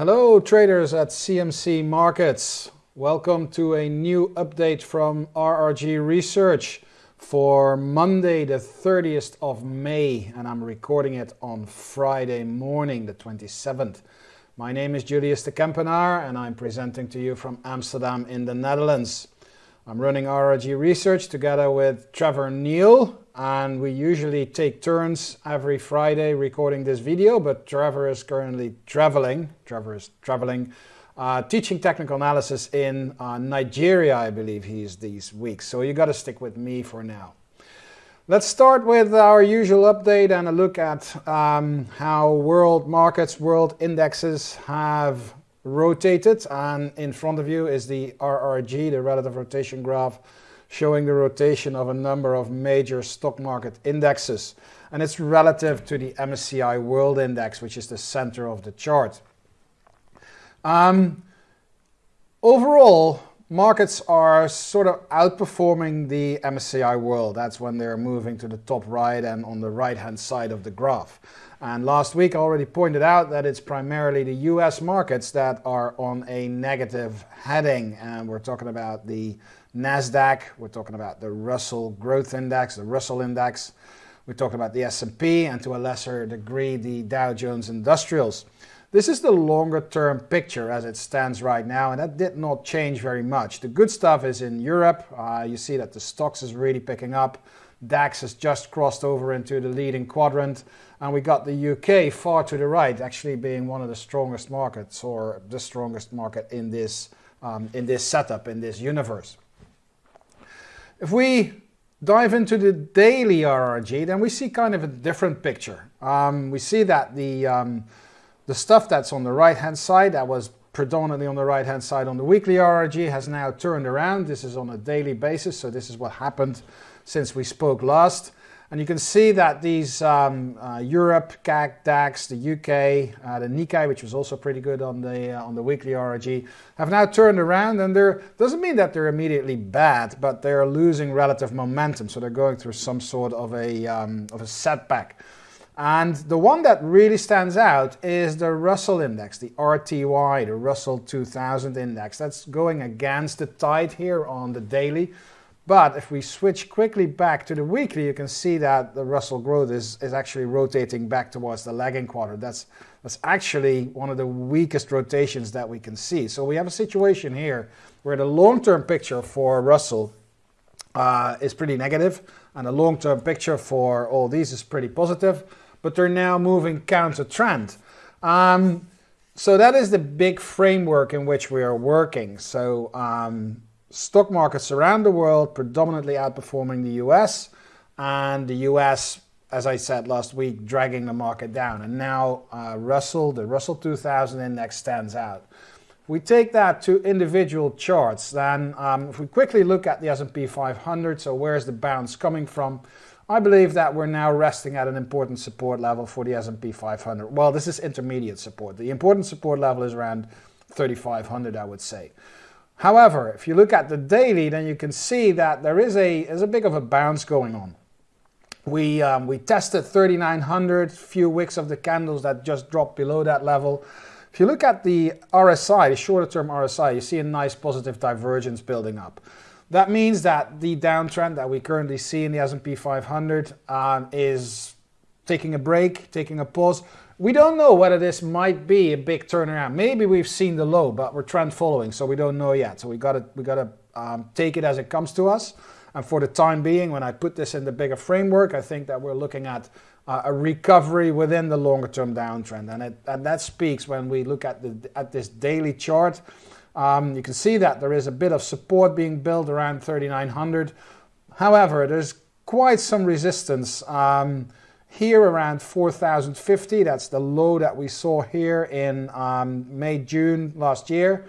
Hello traders at CMC Markets. Welcome to a new update from RRG Research for Monday the 30th of May and I'm recording it on Friday morning the 27th. My name is Julius de Kempenaer and I'm presenting to you from Amsterdam in the Netherlands. I'm running RRG Research together with Trevor Neil and we usually take turns every Friday recording this video, but Trevor is currently traveling. Trevor is traveling, uh, teaching technical analysis in uh, Nigeria, I believe he is these weeks. So you got to stick with me for now. Let's start with our usual update and a look at um, how world markets, world indexes have rotated. And in front of you is the RRG, the relative rotation graph showing the rotation of a number of major stock market indexes. And it's relative to the MSCI World Index, which is the center of the chart. Um, overall, markets are sort of outperforming the MSCI World. That's when they're moving to the top right and on the right-hand side of the graph. And last week I already pointed out that it's primarily the US markets that are on a negative heading. And we're talking about the NASDAQ, we're talking about the Russell Growth Index, the Russell Index, we're talking about the S&P and to a lesser degree the Dow Jones Industrials. This is the longer term picture as it stands right now and that did not change very much. The good stuff is in Europe, uh, you see that the STOXX is really picking up. DAX has just crossed over into the leading quadrant and we got the UK far to the right actually being one of the strongest markets or the strongest market in this, um, in this setup, in this universe. If we dive into the daily RRG, then we see kind of a different picture. Um, we see that the, um, the stuff that's on the right-hand side, that was predominantly on the right-hand side on the weekly RRG, has now turned around. This is on a daily basis, so this is what happened since we spoke last. And you can see that these um, uh, Europe, CAC, DAX, the UK, uh, the Nikkei, which was also pretty good on the uh, on the weekly RRG, have now turned around. And there doesn't mean that they're immediately bad, but they're losing relative momentum. So they're going through some sort of a um, of a setback. And the one that really stands out is the Russell Index, the RTY, the Russell 2000 Index. That's going against the tide here on the daily. But if we switch quickly back to the weekly, you can see that the Russell growth is, is actually rotating back towards the lagging quarter. That's, that's actually one of the weakest rotations that we can see. So we have a situation here where the long-term picture for Russell uh, is pretty negative and the long-term picture for all these is pretty positive, but they're now moving counter trend. Um, so that is the big framework in which we are working. So um, stock markets around the world predominantly outperforming the US and the US as I said last week dragging the market down. And now uh, Russell the Russell 2000 index stands out. If we take that to individual charts. Then um, if we quickly look at the S&P 500 so where's the bounce coming from? I believe that we're now resting at an important support level for the S&P 500 well this is intermediate support. The important support level is around 3500 I would say However, if you look at the daily, then you can see that there is a, is a big of a bounce going on. We, um, we tested 3900, few wicks of the candles that just dropped below that level. If you look at the RSI, the shorter term RSI, you see a nice positive divergence building up. That means that the downtrend that we currently see in the S&P 500 um, is taking a break, taking a pause. We don't know whether this might be a big turnaround. Maybe we've seen the low, but we're trend following, so we don't know yet. So we got to we got to um, take it as it comes to us. And for the time being, when I put this in the bigger framework, I think that we're looking at uh, a recovery within the longer term downtrend. And, it, and that speaks when we look at, the, at this daily chart. Um, you can see that there is a bit of support being built around 3900. However, there's quite some resistance. Um, here around 4,050, that's the low that we saw here in um, May, June last year.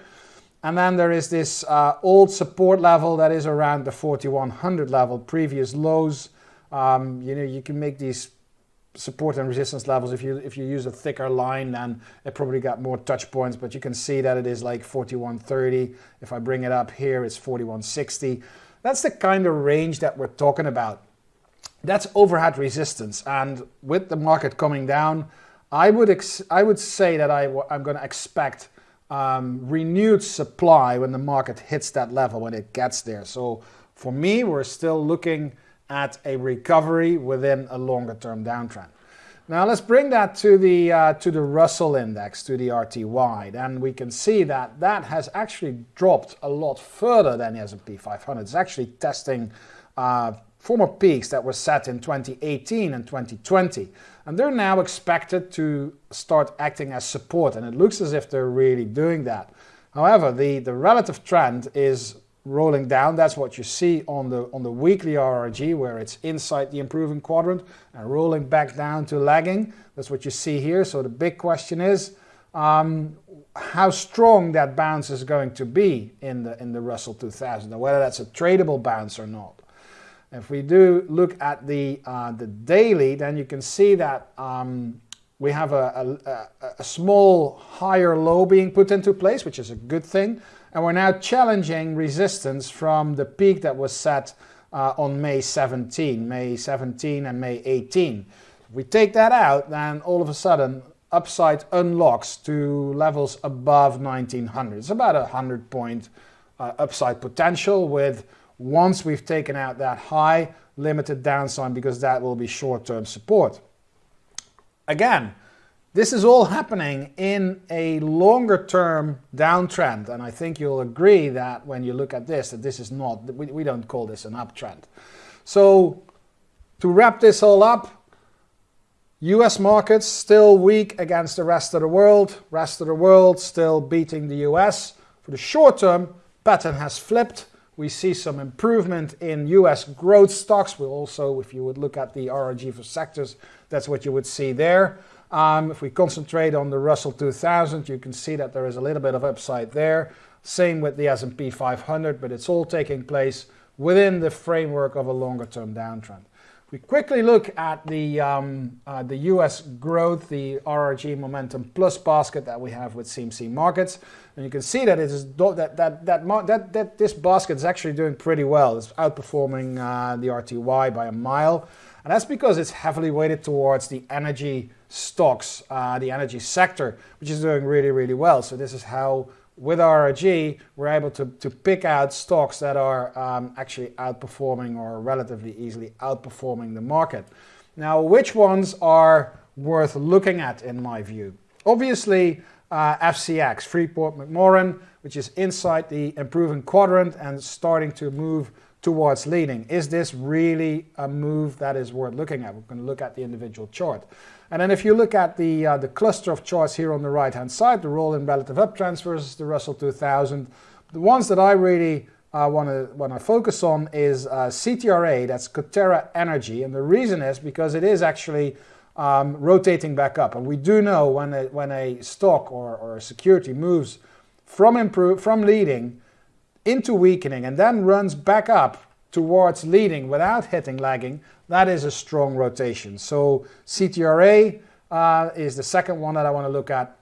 And then there is this uh, old support level that is around the 4100 level, previous lows. Um, you know, you can make these support and resistance levels. If you if you use a thicker line, then it probably got more touch points, but you can see that it is like 4130. If I bring it up here, it's 4160. That's the kind of range that we're talking about that's overhead resistance. And with the market coming down, I would I would say that I w- I'm going to expect um, renewed supply when the market hits that level when it gets there. So for me, we're still looking at a recovery within a longer term downtrend. Now let's bring that to the uh, to the Russell index, to the RTY, and we can see that that has actually dropped a lot further than the S&P 500. It's actually testing uh, former peaks that were set in 2018 and 2020, and they're now expected to start acting as support, and it looks as if they're really doing that. However, the, the relative trend is rolling down. That's what you see on the on the weekly RRG where it's inside the improving quadrant and rolling back down to lagging. That's what you see here. So the big question is um, how strong that bounce is going to be in the in the Russell 2000 and whether that's a tradable bounce or not. If we do look at the uh, the daily, then you can see that um, we have a, a, a small higher low being put into place, which is a good thing. And we're now challenging resistance from the peak that was set uh, on May 17, May 17 and May 18. If we take that out, then all of a sudden upside unlocks to levels above 1900. It's about a 100 point uh, upside potential with once we've taken out that high, limited downside because that will be short-term support. Again, this is all happening in a longer term downtrend, and I think you'll agree that when you look at this, that this is not, we, we don't call this an uptrend. So, to wrap this all up, US markets still weak against the rest of the world, rest of the world still beating the US. For the short term, pattern has flipped. We see some improvement in US growth stocks. We also, if you would look at the RRG for sectors, that's what you would see there. Um, if we concentrate on the Russell 2000, you can see that there is a little bit of upside there. Same with the S&P 500, but it's all taking place within the framework of a longer-term downtrend. We quickly look at the um, uh, the U.S. growth, the RRG Momentum Plus basket that we have with CMC Markets, and you can see that it is that that that that, that this basket is actually doing pretty well. It's outperforming uh, the RTY by a mile, and that's because it's heavily weighted towards the energy stocks, uh, the energy sector, which is doing really, really well. So this is how, with RRG, we're able to, to pick out stocks that are um, actually outperforming or relatively easily outperforming the market. Now, which ones are worth looking at in my view? Obviously, uh, FCX, Freeport McMoran, which is inside the improving quadrant and starting to move towards leading. Is this really a move that is worth looking at? We're going to look at the individual chart. And then if you look at the, uh, the cluster of charts here on the right-hand side, the roll in relative uptrends versus the Russell 2000, the ones that I really uh, want to want to focus on is uh, CTRA, that's Coterra Energy, and the reason is because it is actually um, rotating back up, and we do know when a, when a stock or, or a security moves from improve from leading into weakening and then runs back up towards leading without hitting lagging, that is a strong rotation. So CTRA uh, is the second one that I want to look at.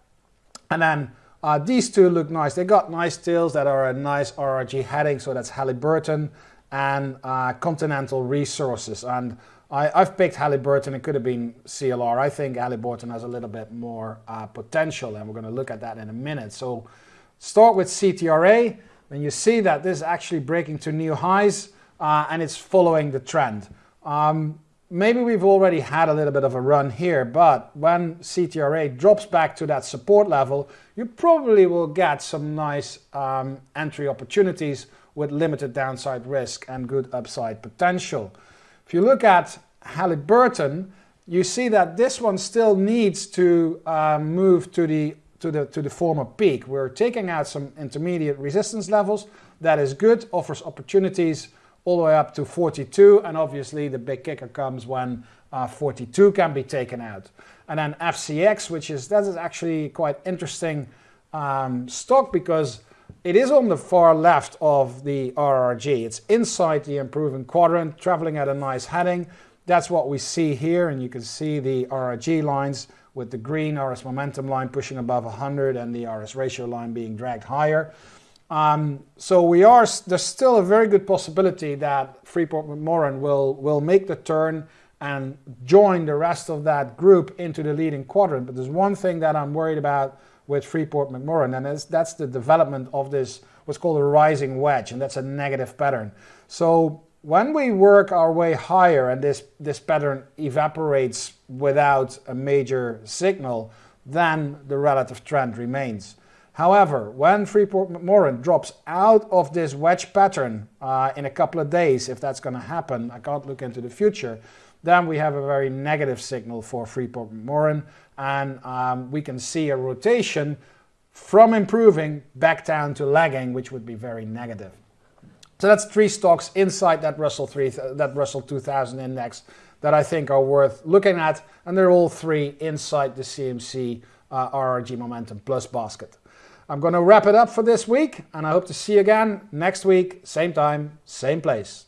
And then uh, these two look nice. They got nice tails that are a nice RRG heading. So that's Halliburton and uh, Continental Resources. And I, have picked Halliburton. It could have been CLR. I think Halliburton has a little bit more uh, potential, and we're going to look at that in a minute. So start with CTRA. Then you see that this is actually breaking to new highs uh, and it's following the trend. Um, maybe we've already had a little bit of a run here, but when CTRA drops back to that support level, you probably will get some nice um, entry opportunities with limited downside risk and good upside potential. If you look at Halliburton, you see that this one still needs to uh, move to the to the to the former peak. We're taking out some intermediate resistance levels. That is good, offers opportunities all the way up to 42. And obviously the big kicker comes when uh, 42 can be taken out. And then FCX, which is, that is actually quite interesting um, stock because it is on the far left of the RRG. It's inside the improving quadrant, traveling at a nice heading. That's what we see here, and you can see the RRG lines with the green RS momentum line pushing above 100 and the RS ratio line being dragged higher. Um, so we are there's still a very good possibility that Freeport McMoran will will make the turn and join the rest of that group into the leading quadrant. But there's one thing that I'm worried about with Freeport McMoran, and that's the development of this what's called a rising wedge, and that's a negative pattern. So when we work our way higher and this, this pattern evaporates without a major signal, then the relative trend remains. However, when Freeport McMoran drops out of this wedge pattern uh, in a couple of days, if that's going to happen, I can't look into the future, then we have a very negative signal for Freeport McMoran, and um, we can see a rotation from improving back down to lagging, which would be very negative. So that's three stocks inside that Russell 3, that Russell 2000 index that I think are worth looking at, and they're all three inside the CMC uh, RRG Momentum Plus basket. I'm going to wrap it up for this week, and I hope to see you again next week, same time, same place.